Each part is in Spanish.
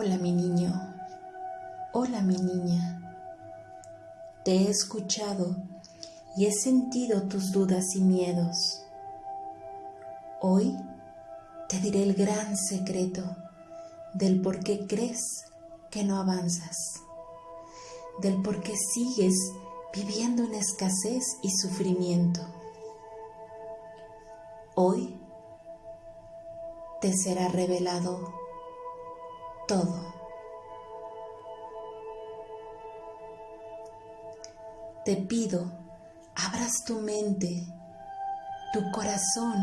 Hola mi niño, hola mi niña. Te he escuchado y he sentido tus dudas y miedos. Hoy te diré el gran secreto del por qué crees que no avanzas, del por qué sigues viviendo en escasez y sufrimiento. Hoy te será revelado todo. Te pido, abras tu mente, tu corazón,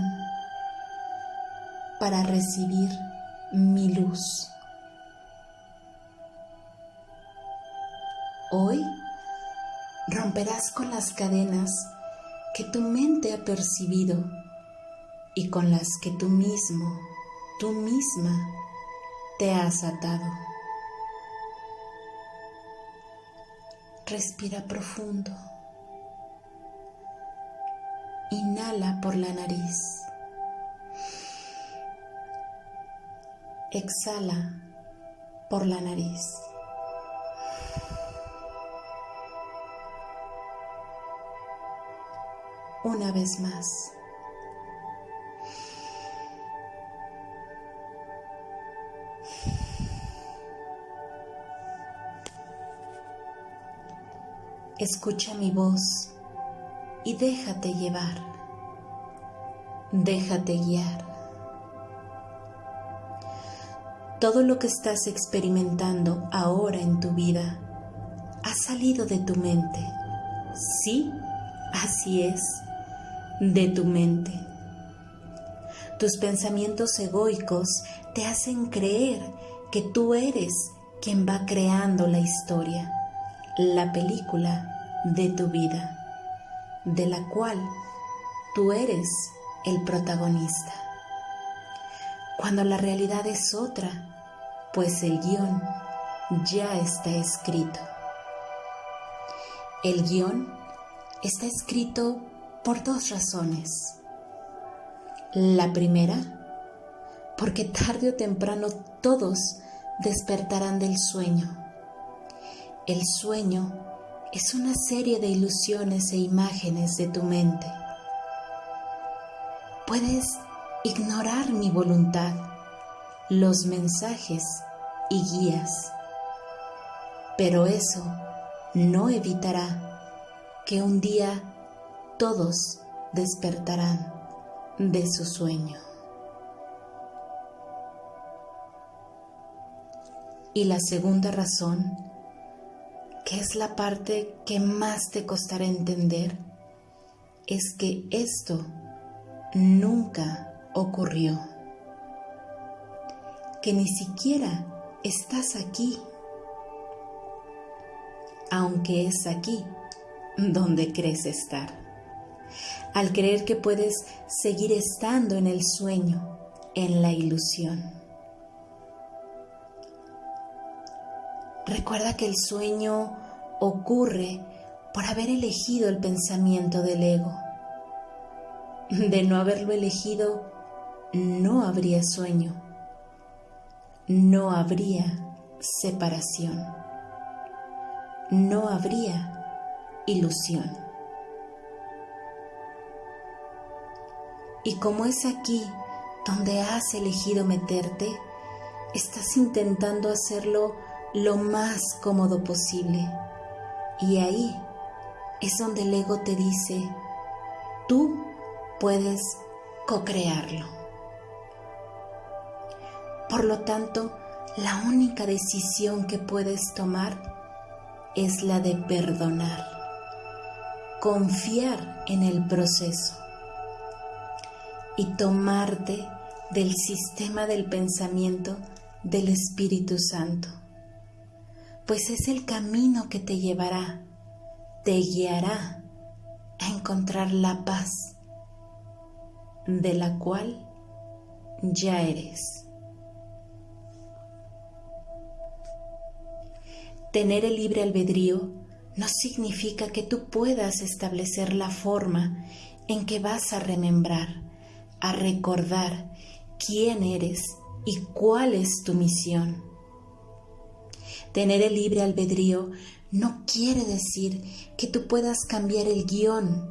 para recibir mi luz. Hoy romperás con las cadenas que tu mente ha percibido y con las que tú mismo, tú misma, te has atado. Respira profundo. Inhala por la nariz. Exhala por la nariz. Una vez más. Escucha mi voz y déjate llevar. Déjate guiar. Todo lo que estás experimentando ahora en tu vida ha salido de tu mente. Sí, así es, de tu mente. Tus pensamientos egoicos te hacen creer que tú eres quien va creando la historia la película de tu vida, de la cual tú eres el protagonista. Cuando la realidad es otra, pues el guion ya está escrito. El guion está escrito por dos razones. La primera, porque tarde o temprano todos despertarán del sueño el sueño es una serie de ilusiones e imágenes de tu mente. Puedes ignorar mi voluntad, los mensajes y guías, pero eso no evitará que un día todos despertarán de su sueño. Y la segunda razón que es la parte que más te costará entender, es que esto nunca ocurrió, que ni siquiera estás aquí, aunque es aquí donde crees estar, al creer que puedes seguir estando en el sueño, en la ilusión. Recuerda que el sueño ocurre por haber elegido el pensamiento del ego. De no haberlo elegido, no habría sueño, no habría separación, no habría ilusión. Y como es aquí donde has elegido meterte, estás intentando hacerlo lo más cómodo posible. Y ahí es donde el ego te dice, tú puedes co-crearlo. Por lo tanto, la única decisión que puedes tomar es la de perdonar, confiar en el proceso y tomarte del sistema del pensamiento del Espíritu Santo pues es el camino que te llevará, te guiará a encontrar la paz de la cual ya eres. Tener el libre albedrío no significa que tú puedas establecer la forma en que vas a remembrar, a recordar quién eres y cuál es tu misión Tener el libre albedrío no quiere decir que tú puedas cambiar el guion,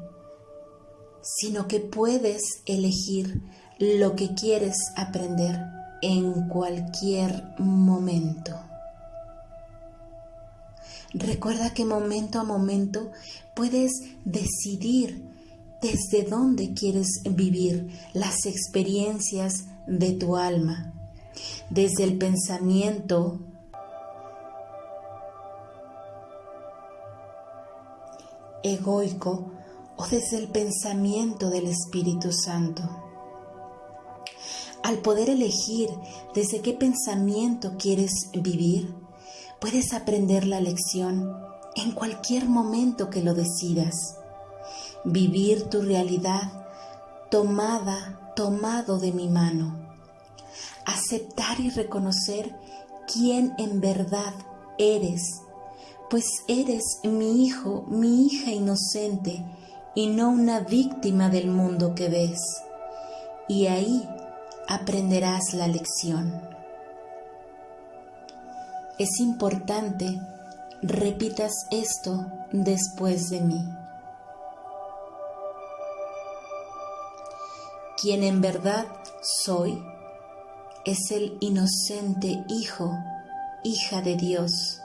sino que puedes elegir lo que quieres aprender en cualquier momento. Recuerda que momento a momento puedes decidir desde dónde quieres vivir las experiencias de tu alma, desde el pensamiento, egoico o desde el pensamiento del Espíritu Santo. Al poder elegir desde qué pensamiento quieres vivir, puedes aprender la lección en cualquier momento que lo decidas. Vivir tu realidad tomada, tomado de mi mano. Aceptar y reconocer quién en verdad eres pues eres mi hijo, mi hija inocente, y no una víctima del mundo que ves. Y ahí aprenderás la lección. Es importante repitas esto después de mí. Quien en verdad soy es el inocente hijo, hija de Dios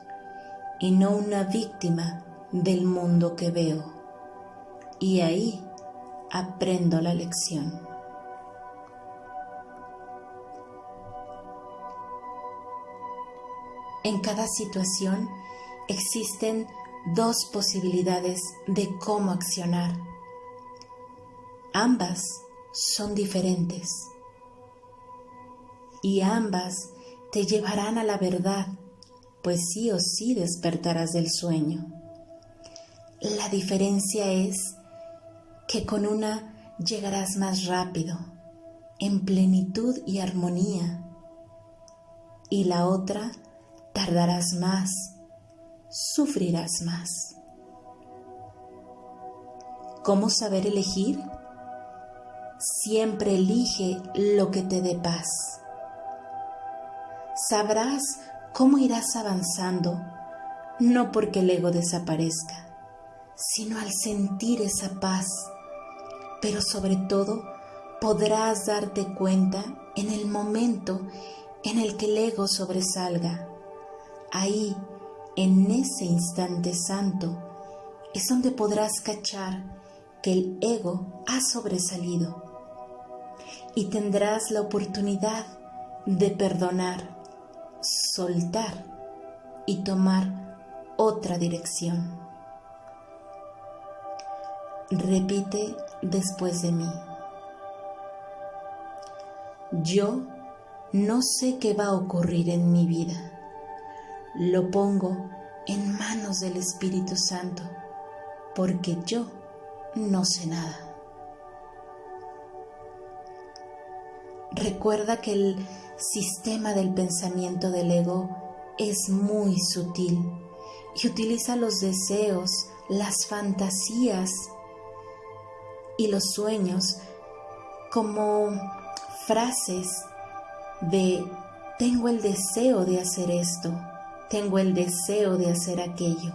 y no una víctima del mundo que veo. Y ahí aprendo la lección. En cada situación existen dos posibilidades de cómo accionar. Ambas son diferentes y ambas te llevarán a la verdad pues sí o sí despertarás del sueño. La diferencia es que con una llegarás más rápido, en plenitud y armonía, y la otra tardarás más, sufrirás más. ¿Cómo saber elegir? Siempre elige lo que te dé paz. Sabrás cómo irás avanzando, no porque el ego desaparezca, sino al sentir esa paz, pero sobre todo podrás darte cuenta en el momento en el que el ego sobresalga. Ahí, en ese instante santo, es donde podrás cachar que el ego ha sobresalido y tendrás la oportunidad de perdonar soltar y tomar otra dirección. Repite después de mí. Yo no sé qué va a ocurrir en mi vida. Lo pongo en manos del Espíritu Santo, porque yo no sé nada. Recuerda que el sistema del pensamiento del ego es muy sutil y utiliza los deseos, las fantasías y los sueños como frases de tengo el deseo de hacer esto, tengo el deseo de hacer aquello,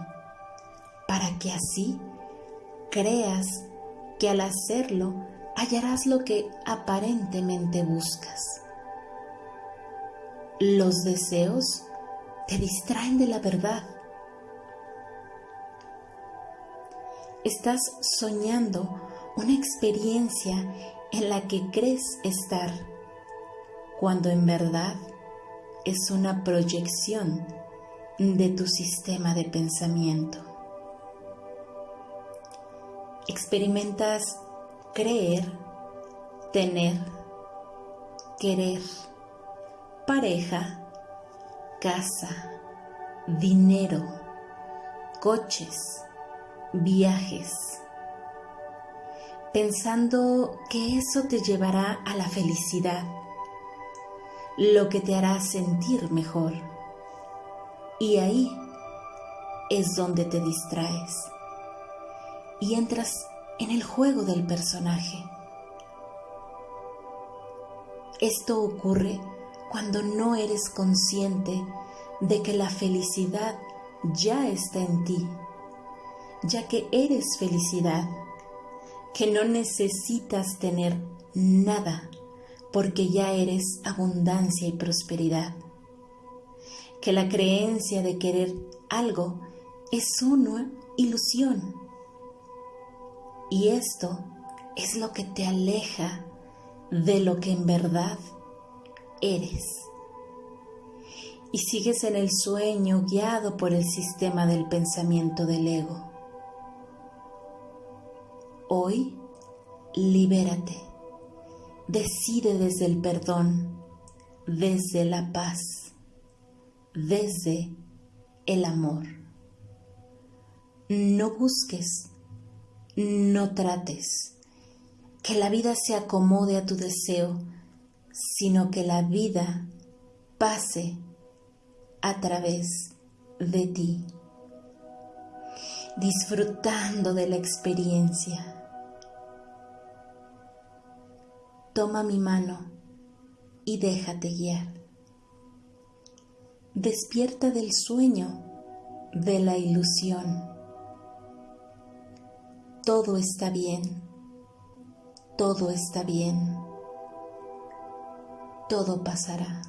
para que así creas que al hacerlo hallarás lo que aparentemente buscas. Los deseos te distraen de la verdad. Estás soñando una experiencia en la que crees estar, cuando en verdad es una proyección de tu sistema de pensamiento. Experimentas creer, tener, querer pareja, casa, dinero, coches, viajes, pensando que eso te llevará a la felicidad, lo que te hará sentir mejor. Y ahí es donde te distraes y entras en el juego del personaje. Esto ocurre cuando no eres consciente de que la felicidad ya está en ti, ya que eres felicidad, que no necesitas tener nada porque ya eres abundancia y prosperidad, que la creencia de querer algo es una ilusión y esto es lo que te aleja de lo que en verdad eres. Y sigues en el sueño guiado por el sistema del pensamiento del ego. Hoy, libérate. Decide desde el perdón, desde la paz, desde el amor. No busques, no trates que la vida se acomode a tu deseo, sino que la vida pase a través de ti, disfrutando de la experiencia. Toma mi mano y déjate guiar. Despierta del sueño, de la ilusión. Todo está bien todo está bien, todo pasará.